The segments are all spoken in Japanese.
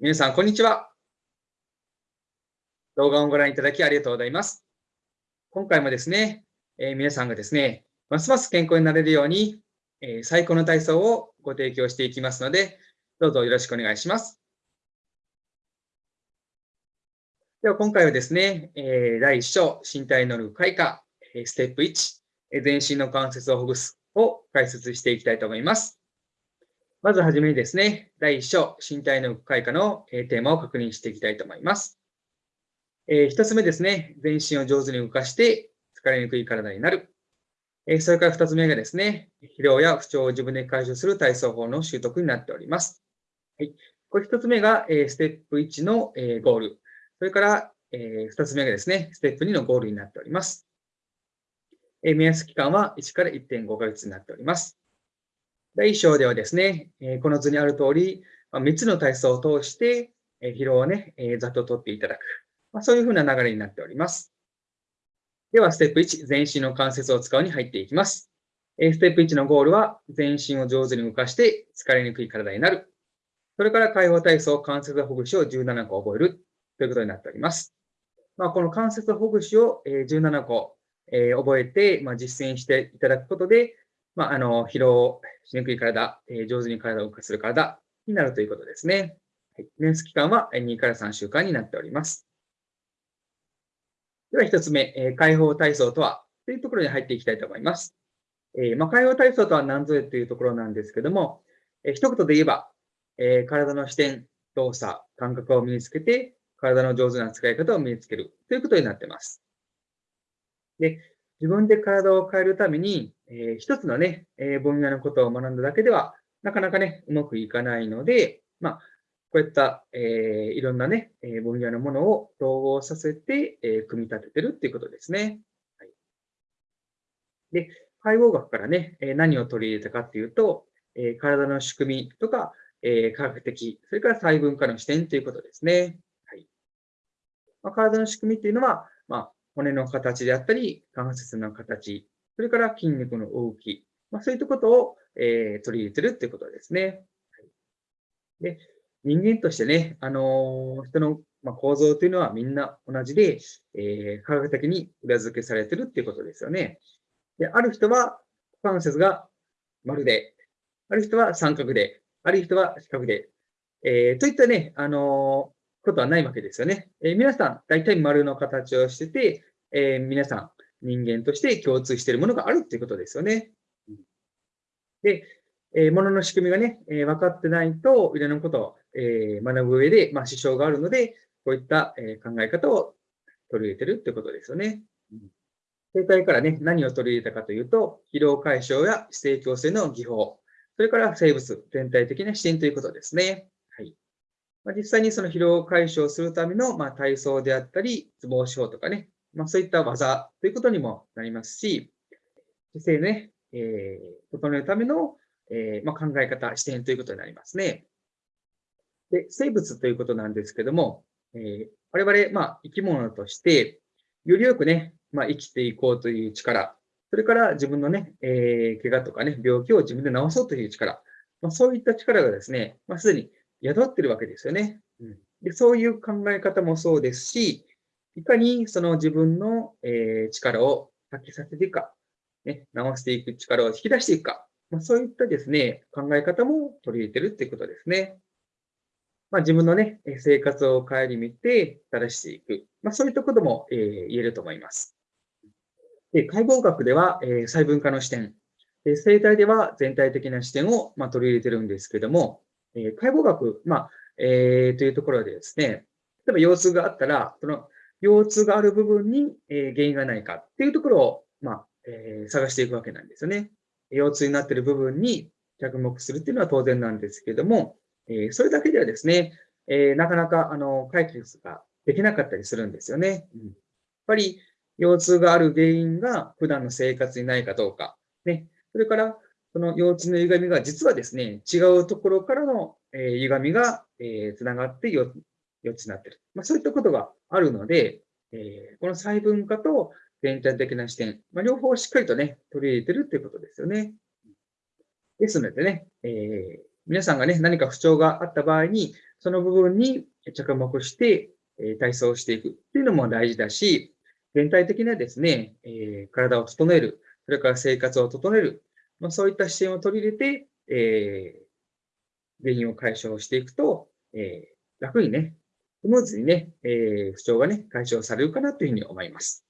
皆さん、こんにちは。動画をご覧いただきありがとうございます。今回もですね、えー、皆さんがですね、ますます健康になれるように、えー、最高の体操をご提供していきますので、どうぞよろしくお願いします。では、今回はですね、えー、第1章、身体能力開花、ステップ1、全身の関節をほぐすを解説していきたいと思います。まずはじめにですね、第1章、身体能力開花のテーマを確認していきたいと思います。えー、1つ目ですね、全身を上手に動かして疲れにくい体になる。えー、それから2つ目がですね、疲労や不調を自分で解消する体操法の習得になっております。はい、これ1つ目が、えー、ステップ1の、えゴール。それから、え2つ目がですね、ステップ2のゴールになっております。え目安期間は1から1.5ヶ月になっております。第1章ではですね、この図にある通り、3つの体操を通して疲労をね、ざっと取っていただく。そういうふうな流れになっております。では、ステップ1、全身の関節を使うに入っていきます。ステップ1のゴールは、全身を上手に動かして疲れにくい体になる。それから解放体操、関節ほぐしを17個覚えるということになっております。まあ、この関節ほぐしを17個覚えて、まあ、実践していただくことで、まあ、あの、疲労しにくい体、えー、上手に体を動かする体になるということですね。はい、年数期間は2から3週間になっております。では、一つ目、えー、解放体操とはというところに入っていきたいと思います。えー、まあ、解放体操とは何ぞやというところなんですけども、えー、一言で言えば、えー、体の視点、動作、感覚を身につけて、体の上手な使い方を身につけるということになっています。で、自分で体を変えるために、えー、一つのね、えー、分野のことを学んだだけでは、なかなかね、うまくいかないので、まあ、こういった、えー、いろんなね、え分野のものを統合させて、え組み立ててるっていうことですね。はい、で、解剖学からね、え何を取り入れたかっていうと、え体の仕組みとか、え科学的、それから細分化の視点ということですね。はいまあ、体の仕組みっていうのは、まあ、骨の形であったり、関節の形、それから筋肉の動き、まあ、そういったことを、えー、取り入れてるってことですね。で人間としてね、あのー、人の、まあ、構造というのはみんな同じで、えー、科学的に裏付けされてるっていうことですよね。で、ある人は関節が丸で、ある人は三角で、ある人は四角で、えー、といったね、あのことはないわけですよね。えー、皆さん、大体丸の形をしてて、えー、皆さん、人間として共通しているものがあるっていうことですよね。で、えー、ものの仕組みがね、えー、分かってないと、いろんなことを、えー、学ぶ上で、まあ、支障があるので、こういった、え考え方を取り入れてるってことですよね。生態からね、何を取り入れたかというと、疲労解消や姿勢矯正の技法、それから生物全体的な視点ということですね。はいま、実際にその疲労解消するための、まあ、体操であったり、ツボショーとかね、まあ、そういった技ということにもなりますし、姿勢ね、えー、整えるための、えーま、考え方、視点ということになりますね。で、生物ということなんですけども、えー、我々、ま、生き物として、よりよくね、ま、生きていこうという力、それから自分のね、えー、怪我とかね、病気を自分で治そうという力、まあ、そういった力がですね、まあ、すでに宿ってるわけですよね。うん、でそういう考え方もそうですし、いかにその自分の、えー、力を発揮させていくか、ね、直していく力を引き出していくか、まあ、そういったですね、考え方も取り入れてるっていうことですね。まあ、自分のね、生活を顧みて正していく。まあ、そういったことも、えー、言えると思います。で解剖学では、えー、細分化の視点、で生態では全体的な視点を、まあ、取り入れてるんですけども、え、解剖学、まあ、えー、というところでですね、例えば腰痛があったら、その腰痛がある部分に、え、原因がないかっていうところを、まあ、えー、探していくわけなんですよね。腰痛になっている部分に着目するっていうのは当然なんですけども、えー、それだけではですね、えー、なかなかあの解決ができなかったりするんですよね。うん、やっぱり腰痛がある原因が普段の生活にないかどうか、ね、それからその腰痛の歪みが実はですね、違うところからの、えー、歪みが、えー、つながって腰痛になっている。まあ、そういったことがあるので、えー、この細分化と全体的な視点、まあ、両方しっかりとね、取り入れてるっていうことですよね。ですのでね、えー、皆さんがね、何か不調があった場合に、その部分に着目して、え体操をしていくっていうのも大事だし、全体的なですね、え体を整える、それから生活を整える、まあ、そういった視点を取り入れて、え原因を解消していくと、え楽にね、スムーズにね、え不調がね、解消されるかなというふうに思います。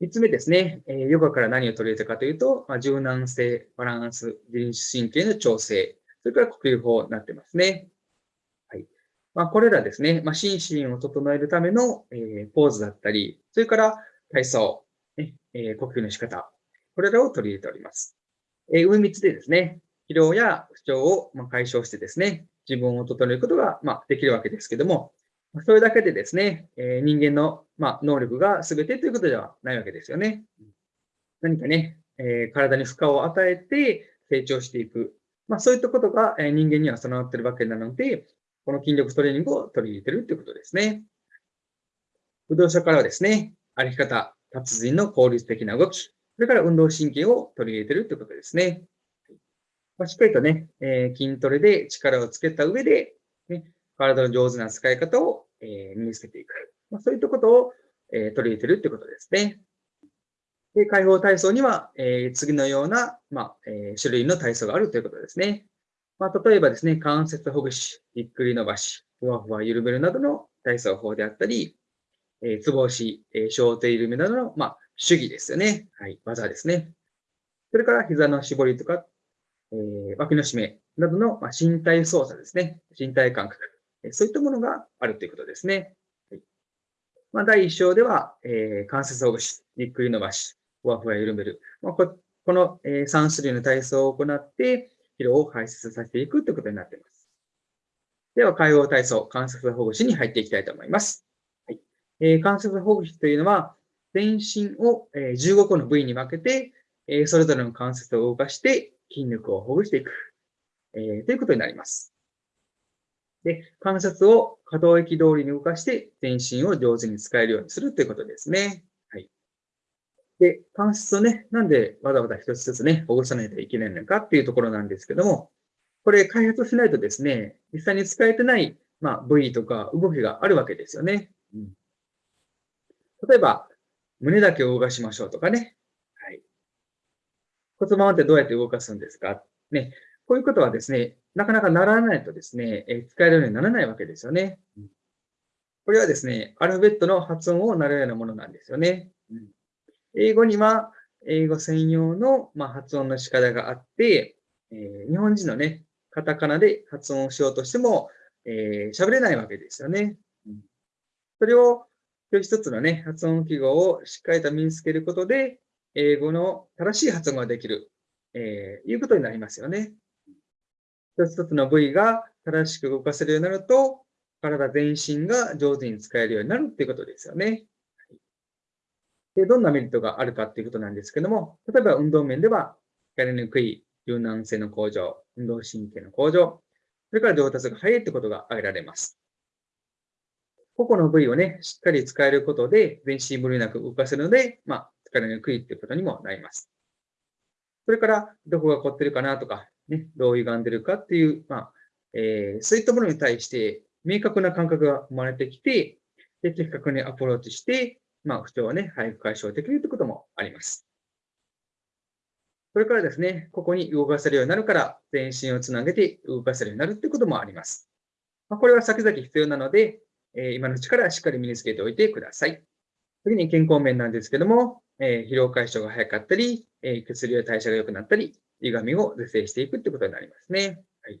三つ目ですね、えヨガから何を取り入れたかというと、まあ、柔軟性、バランス、自律神経の調整、それから呼吸法になってますね。はい。まあ、これらですね、まあ、心身を整えるための、えー、ポーズだったり、それから体操、ねえー、呼吸の仕方、これらを取り入れております。えー、上3つでですね、疲労や不調を、ま解消してですね、自分を整えることが、まできるわけですけども、それだけでですね、え人間の、ま能力が全てということではないわけですよね。何かね、え体に負荷を与えて成長していく。まあ、そういったことが、え人間には備わっているわけなので、この筋力トレーニングを取り入れているということですね。武道者からはですね、歩き方、達人の効率的な動き、それから運動神経を取り入れてるということですね。ま、しっかりとね、えー、筋トレで力をつけた上で、ね、体の上手な使い方を、え身につけていく。まあ、そういったことを、え取り入れてるってことですね。で、解放体操には、え次のような、まあ、え種類の体操があるということですね。ま、例えばですね、関節ほぐし、ゆっくり伸ばし、ふわふわ緩めるなどの体操法であったり、えー、つぼ押し、えー、小手緩めなどの、まあ、主義ですよね。はい、技ですね。それから膝の絞りとか、えー、脇の締めなどの、まあ、身体操作ですね。身体感覚。そういったものがあるということですね。はいまあ、第1章では、えー、関節ほぐし、ゆっくり伸ばし、ふわふわ緩める。まあ、ここの、えー、3種類の体操を行って、疲労を排出させていくということになっています。では、解放体操、関節ほぐしに入っていきたいと思います。はいえー、関節ほぐしというのは、全身を、15個の部位に分けて、それぞれの関節を動かして筋力をほぐしていく、えー、ということになります。で、関節を可動域通りに動かして全身を上手に使えるようにするということですね。はい。で、関節をね、なんでわざわざ一つずつね、ほぐさないといけないのかっていうところなんですけども、これ開発しないとですね、実際に使えてない、まあ、部位とか動きがあるわけですよね。うん、例えば、胸だけを動かしましょうとかね。はい。骨盤ってどうやって動かすんですか？ね。こういうことはですね、なかなかならないとですね、え使えるようにならないわけですよね。これはですね、アルファベットの発音をなるようなものなんですよね。うん英語には、英語専用の、ま発音の仕方があって、え日本人のね、カタカナで発音をしようとしても、えー、喋れないわけですよね。それを、一つ一つのね、発音記号をしっかりと身につけることで、英語の正しい発音ができる、えー、いうことになりますよね。一つ一つの部位が正しく動かせるようになると、体全身が上手に使えるようになるっていうことですよね。でどんなメリットがあるかっていうことなんですけども、例えば運動面では、やりにくい柔軟性の向上、運動神経の向上、それから上達が早いってことが挙げられます。個々の部位をね、しっかり使えることで、全身無理なく動かせるので、まあ、疲れにくいっていうことにもなります。それから、どこが凝ってるかなとか、ね、どう歪んでるかっていう、まあ、えー、そういったものに対して明確な感覚が生まれてきて、で、的確にアプローチして、まあ、不調をね、早く解消できるということもあります。それからですね、ここに動かせるようになるから、全身をつなげて動かせるようになるということもあります。まあ、これは先々必要なので、え、今のうちからしっかり身につけておいてください。次に健康面なんですけども、え、疲労解消が早かったり、え、血流や代謝が良くなったり、歪みを是正していくってことになりますね。はい。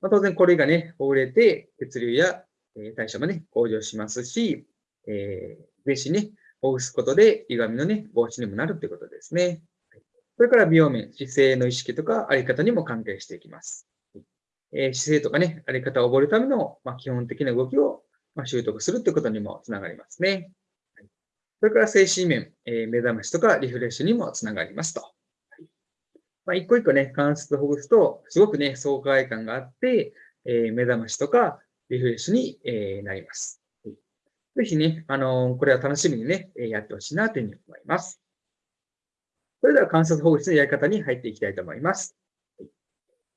まあ、当然これがね、ほぐれて、血流や、え代謝もね、向上しますし、えー、全身ね、ほぐすことで歪みのね、防止にもなるってことですね。それから美容面、姿勢の意識とかあり方にも関係していきます。えー、姿勢とかね、あり方を覚えるための、まあ、基本的な動きを、まあ、習得するということにもつながりますね。それから精神面、えー、目覚ましとかリフレッシュにもつながりますと。まあ、一個一個ね、関節をほぐすと、すごくね、爽快感があって、えー、目覚ましとかリフレッシュに、えー、なります。ぜひね、あの、これは楽しみにね、やってほしいなというふうに思います。それでは関節ほぐしのやり方に入っていきたいと思います。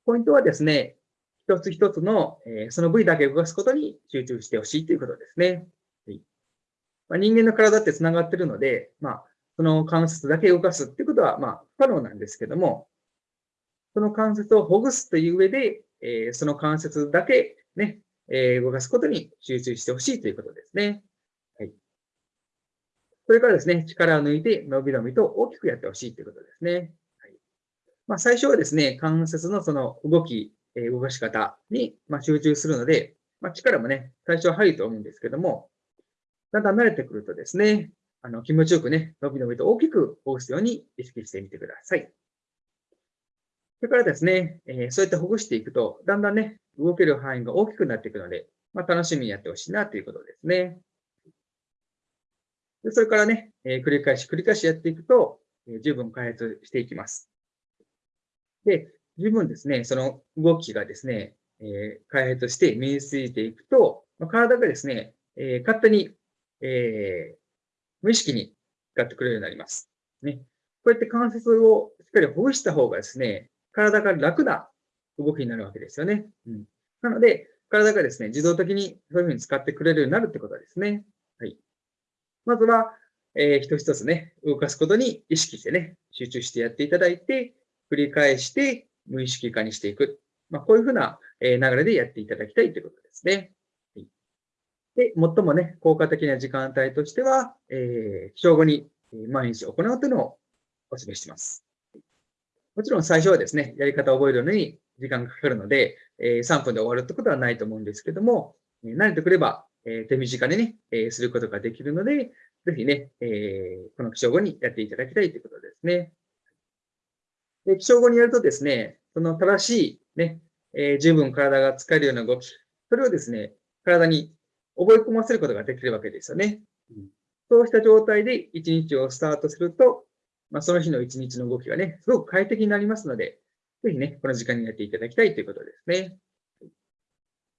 ポイントはですね、一つ一つの、えー、その部位だけ動かすことに集中してほしいということですね。はいまあ、人間の体って繋がってるので、まあ、その関節だけ動かすっていうことは、まあ、不可能なんですけども、その関節をほぐすという上で、えー、その関節だけね、えー、動かすことに集中してほしいということですね。はい。それからですね、力を抜いて伸び伸びと大きくやってほしいということですね。はい。まあ、最初はですね、関節のその動き、え、動かし方に、ま、集中するので、まあ、力もね、最初は入ると思うんですけども、だんだん慣れてくるとですね、あの気持ちよくね、伸び伸びと大きくほぐすように意識してみてください。それからですね、え、そうやってほぐしていくと、だんだんね、動ける範囲が大きくなっていくので、まあ、楽しみにやってほしいなということですね。でそれからね、え、繰り返し繰り返しやっていくと、え、十分開発していきます。で、十分ですね、その動きがですね、えー、開発して身についていくと、まあ、体がですね、え勝手に、え無意識に使ってくれるようになります。ね。こうやって関節をしっかりほぐした方がですね、体が楽な動きになるわけですよね。うん、なので、体がですね、自動的にそういうふうに使ってくれるようになるってことですね。はい。まずは、えー、一つ一つね、動かすことに意識してね、集中してやっていただいて、繰り返して無意識化にしていく。まあ、こういうふうな流れでやっていただきたいということですね。で、最もね、効果的な時間帯としては、えー、起床後に毎日行うというのをお勧めしています。もちろん最初はですね、やり方を覚えるのに時間がかかるので、えー、3分で終わるってことはないと思うんですけども、え慣れてくれば、えー、手短にね、えー、することができるので、ぜひね、えー、この起床後にやっていただきたいということですね。で起床後にやるとですね、その正しいね、えー、十分体が使えるような動き、それをですね、体に覚え込ませることができるわけですよね。うん、そうした状態で一日をスタートすると、まあ、その日の一日の動きがね、すごく快適になりますので、ぜひね、この時間にやっていただきたいということですね。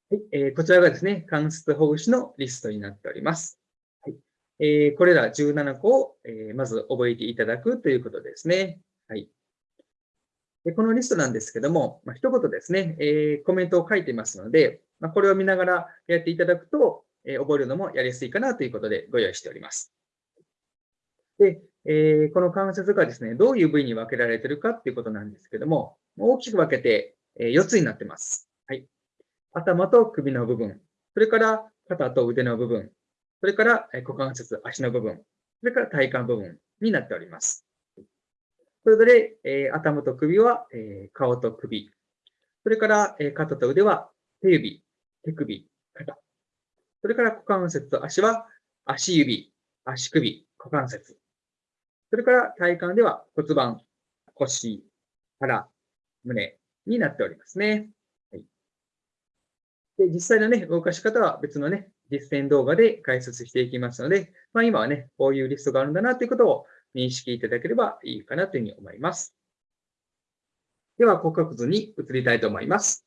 はいえー、こちらがですね、関節ほぐしのリストになっております。はいえー、これら17個を、えー、まず覚えていただくということですね。はい、でこのリストなんですけども、まあ、一言ですね、えー、コメントを書いていますので、まあ、これを見ながらやっていただくと、えー、覚えるのもやりやすいかなということでご用意しております。で、えー、この関節がですね、どういう部位に分けられているかっていうことなんですけども、大きく分けて、え4つになってます。はい。頭と首の部分、それから肩と腕の部分、それから股関節、足の部分、それから体幹部分になっております。それぞれ、えー、頭と首は、えー、顔と首、それから、えー、肩と腕は手指、手首、肩、それから股関節と足は足指、足首、股関節、それから体幹では骨盤、腰、腹、胸になっておりますね。はい、で実際のね、動かし方は別のね、実践動画で解説していきますので、まあ、今はね、こういうリストがあるんだなということを認識いただければいいかなというふうに思います。では、骨格図に移りたいと思います。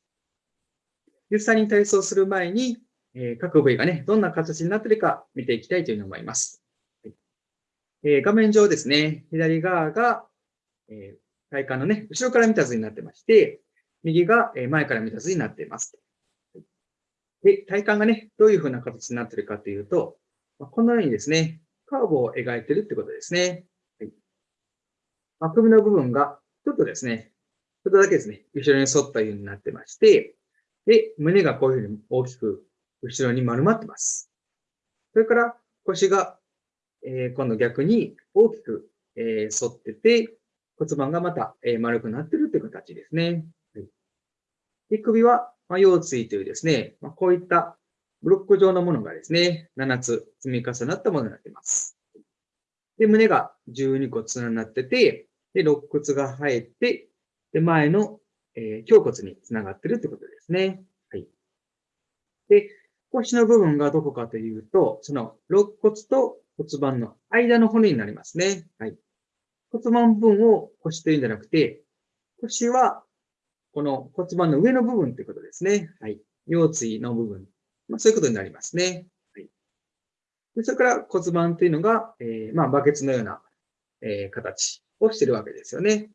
実際に体操する前に、えー、各部位がね、どんな形になっているか見ていきたいというふうに思います。えー、画面上ですね、左側が、えー、体幹のね、後ろから見た図になってまして、右が前から見た図になっています。で、体幹がね、どういうふうな形になっているかというと、このようにですね、カーブを描いているってことですね。はい、まあ、首の部分がちょっとですね、ちょっとだけですね、後ろに沿ったようになってまして、で、胸がこういうふうに大きく後ろに丸まってます。それから腰がえー、今度逆に大きく、えー、反ってて、骨盤がまた、えー、丸くなってるという形ですね。はい、で首は、まあ、腰椎というですね、まあ、こういったブロック状のものがですね、7つ積み重なったものになっています。で、胸が12個連なってて、で、肋骨が生えて、で、前の、えー、胸骨につながってるということですね。はい。で、腰の部分がどこかというと、その肋骨と骨盤の間の骨になりますね。はい。骨盤部分を腰というんじゃなくて、腰はこの骨盤の上の部分ということですね。はい。腰椎の部分。まあ、そういうことになりますね。はい。でそれから骨盤というのが、えー、まあ、バケツのような、えー、形をしてるわけですよね。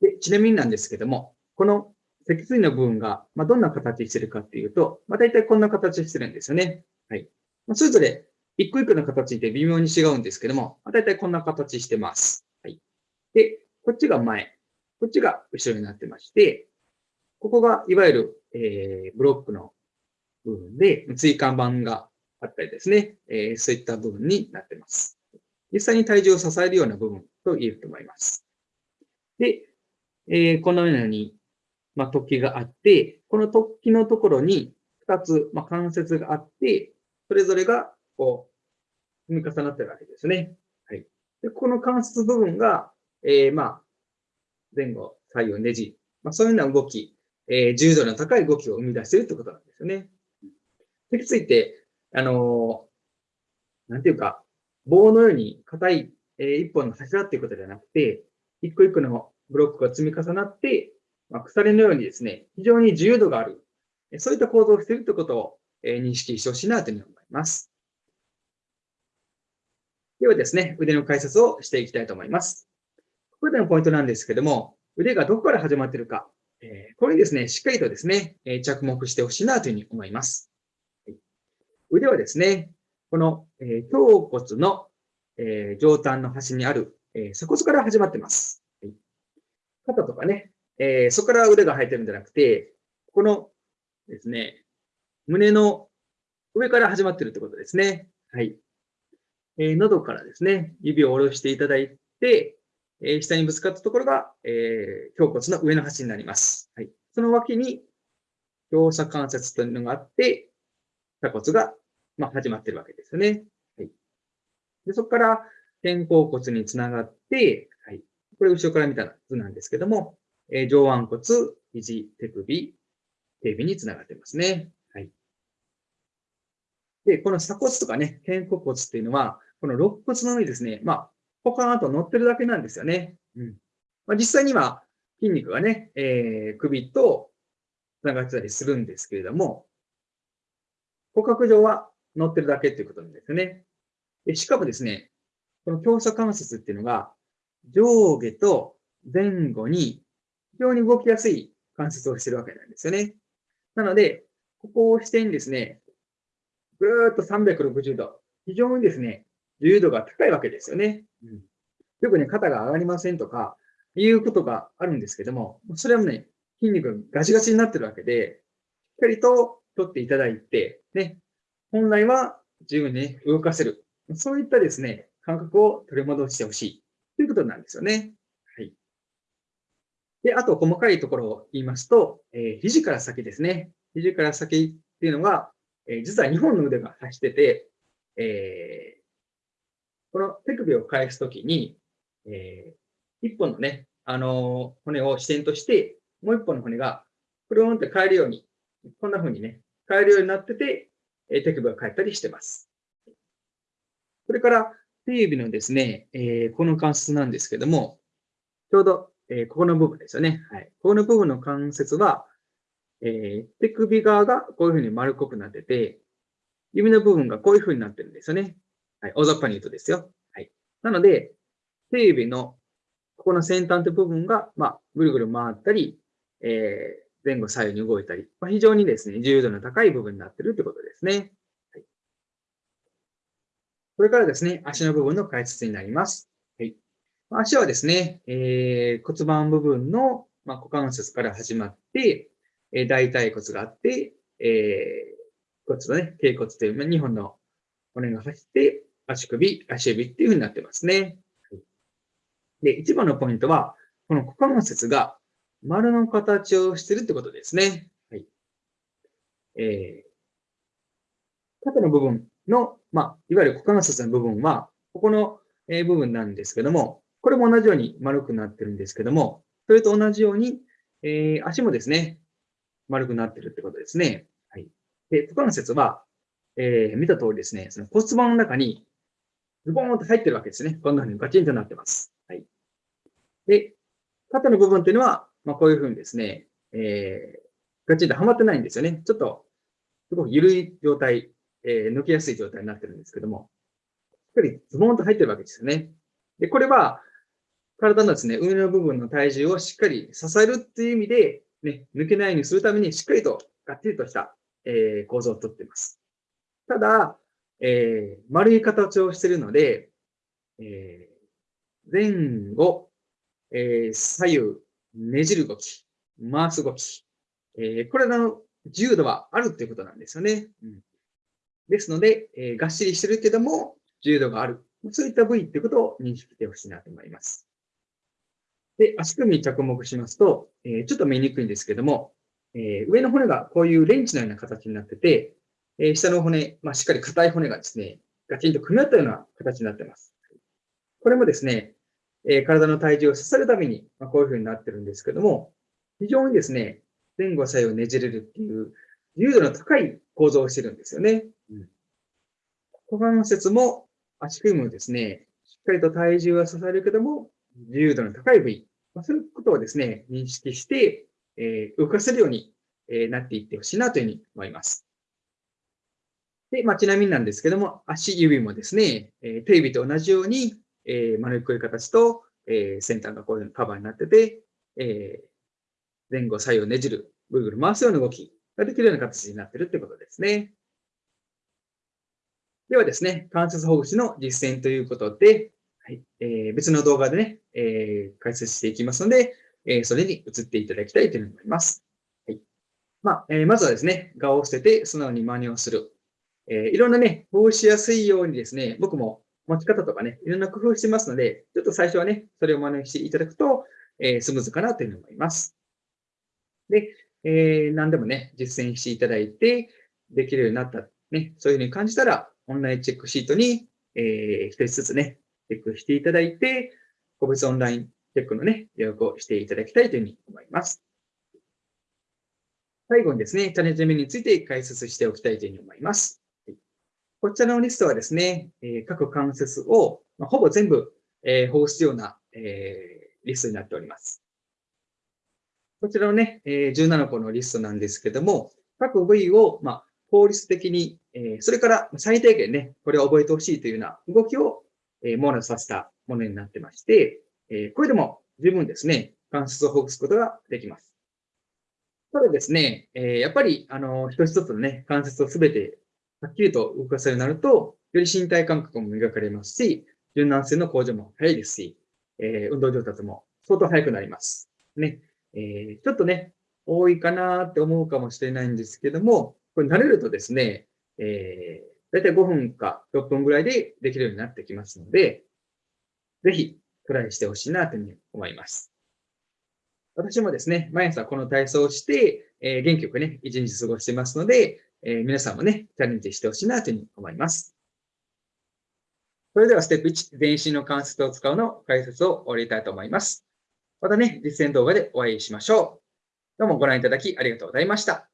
でちなみになんですけども、この脊椎の部分が、まあ、どんな形してるかっていうと、まあ、大体こんな形してるんですよね。はい。まあ、それぞれ一個一個の形って微妙に違うんですけども、まあ、大体こんな形してます。はい。で、こっちが前、こっちが後ろになってまして、ここがいわゆる、えー、ブロックの部分で、椎間板があったりですね、えー、そういった部分になってます。実際に体重を支えるような部分と言えると思います。で、えー、このように、まあ、突起があって、この突起のところに2つ、まあ、関節があって、それぞれがこう、積み重なってるわけですね。はい。で、この関節部分が、えー、まあ、前後、左右ねじ、まあ、そういうような動き、えー、重度の高い動きを生み出しているということなんですよね。脊椎って、あのー、なんていうか、棒のように硬い、えー、一本の柱っていうことではなくて、一個一個のブロックが積み重なって、まあ、鎖のようにですね、非常に自由度がある、そういった構造をしているということを、えー、認識してほしいなというふうに思います。ではですね、腕の解説をしていきたいと思います。ここでのポイントなんですけども、腕がどこから始まっているか、えー、これにですね、しっかりとですね、え、着目してほしいなというふうに思います。腕はですね、この、えー、胸骨の、えー、上端の端にある、え、鎖骨から始まってます。はい、肩とかね、え、そこから腕が生えてるんじゃなくて、このですね、胸の上から始まってるってことですね。はい。え、喉からですね、指を下ろしていただいて、え、下にぶつかったところが、えー、胸骨の上の端になります。はい。その脇に、両鎖関節というのがあって、鎖骨が、まあ、始まってるわけですよね。はい。で、そこから、肩甲骨につながって、はい。これ後ろから見た図なんですけども、えー、上腕骨、肘、手首、手指につながってますね。はい。で、この鎖骨とかね、肩甲骨っていうのは、この肋骨の上にですね、まあ、ポカーンと乗ってるだけなんですよね。うん。まあ、実際には筋肉がね、えー、首と繋がってたりするんですけれども、骨格上は乗ってるだけっていうことなんですよね。でしかもですね、この強鎖関節っていうのが、上下と前後に非常に動きやすい関節をしてるわけなんですよね。なので、ここをしてにですね、ぐーっと360度、非常にですね、自由度が高いわけですよね。うん、よくね、肩が上がりませんとか、いうことがあるんですけども、それはね、筋肉がガチガチになってるわけで、しっかりと取っていただいて、ね、本来は十分に、動かせる。そういったですね、感覚を取り戻してほしいということなんですよね。はい。で、あと細かいところを言いますと、えー、肘から先ですね。肘から先っていうのは、えー、実は2本の腕が走ってて、えー、この手首を返すときに、えー、一本のね、あのー、骨を支点として、もう一本の骨が、くるんって変えるように、こんな風にね、変えるようになってて、え、手首が返ったりしてます。それから、手指のですね、え、この関節なんですけども、ちょうど、え、ここの部分ですよね。はい。ここの部分の関節は、え、手首側がこういうふうに丸っこくなってて、指の部分がこういうふうになってるんですよね。はい、大雑把に言うとですよ。はい。なので、手指のここの先端という部分が、まあ、ぐるぐる回ったり、え、前後左右に動いたり、まあ、非常にですね、自由度の高い部分になっているということですね。はい。これからですね、足の部分の解説になります。はい。足はですね、えー、骨盤部分の、まあ、股関節から始まって、えー、大腿骨があって、えー、骨のね、頸骨というま2本の骨が走って、足首、足指っていうふうになってますね。で、一番のポイントは、この股関節が丸の形をしてるってことですね。はい。えー、縦の部分の、まあ、いわゆる股関節の部分は、ここの部分なんですけども、これも同じように丸くなってるんですけども、それと同じように、えー、足もですね、丸くなってるってことですね。はい。で、股関節は、えー、見た通りですね、その骨盤の中にズボーンと入ってるわけですね。こんな風にガチンとなってます。はい。で、縦の部分っていうのは、まあ、こういう風にですね、えー、ガチンとはまってないんですよね。ちょっと、すごく緩い状態、えー、抜けやすい状態になってるんですけども、しっかりズボンと入ってるわけですよね。で、これは、体のですね、上の部分の体重をしっかり支えるっていう意味で、ね、抜けないようにするためにしっかりとがっちりとした、えー、構造をとっています。ただ、えー、丸い形をしているので、えー、前後、えー、左右、ねじる動き、回す動き、えー、これらの自由度はあるっていうことなんですよね。うん、ですので、えー、がっしりしてるけども、自由度がある。そういった部位っていうことを認識してほしいなと思います。で、足首に着目しますと、えー、ちょっと見にくいんですけども、えー、上の骨がこういうレンチのような形になってて、えー、下の骨、まあ、しっかり硬い骨がですね、ガチンと組み合ったような形になってます。これもですね、えー、体の体重を支えるために、まあ、こういう風になってるんですけども、非常にですね、前後左右ねじれるっていう自由度の高い構造をしてるんですよね。うん、股関節も足首もですね、しっかりと体重は支えるけども、自由度の高い部位、まあ、そういうことをですね、認識して、えー、動かせるように、えー、なっていってほしいなというふうに思います。で、まあ、ちなみになんですけども、足指もですね、えー、手指と同じように、えー、丸っこい形と、えー、先端がこういうカバーになってて、えー、前後左右ねじる、ぐるぐる回すような動きができるような形になってるということですね。ではですね、関節ほぐしの実践ということで、はいえー、別の動画でね、えー、解説していきますので、えー、それに移っていただきたいと思います。はいまあえー、まずはですね、顔を捨てて素直に真似をする。えー、いろんなね、ほぐしやすいようにですね、僕も持ち方とかね、いろんな工夫してますので、ちょっと最初はね、それを真似していただくと、えー、スムーズかなというふうに思います。で、えー、何でもね、実践していただいて、できるようになった、ね、そういうふうに感じたら、オンラインチェックシートに、えー、一つずつね、チェックしていただいて、個別オンラインチェックのね、予約をしていただきたいというふうに思います。最後にですね、チャレンジメニューについて解説しておきたいというふうに思います。こちらのリストはですね、え各関節を、まほぼ全部、えー、保護するような、え、リストになっております。こちらのね、え17個のリストなんですけども、各部位を、まあ、効率的に、えそれから最低限ね、これを覚えてほしいというような動きを、え網羅させたものになってまして、えこれでも十分ですね、関節をほぐすことができます。ただですね、えやっぱり、あの、一つ一つのね、関節をすべてはっきりと動かせるようになると、より身体感覚も磨かれますし、柔軟性の向上も早いですし、えー、運動上達も相当早くなります。ね。えー、ちょっとね、多いかなって思うかもしれないんですけども、これ慣れるとですね、えー、だいたい5分か6分ぐらいでできるようになってきますので、ぜひトライしてほしいなというふうに思います。私もですね、毎朝この体操をして、えー、元気よくね、一日過ごしてますので、え、皆さんもね、チャレンジしてほしいなというふうに思います。それではステップ1、全身の関節を使うの解説を終わりたいと思います。またね、実践動画でお会いしましょう。どうもご覧いただきありがとうございました。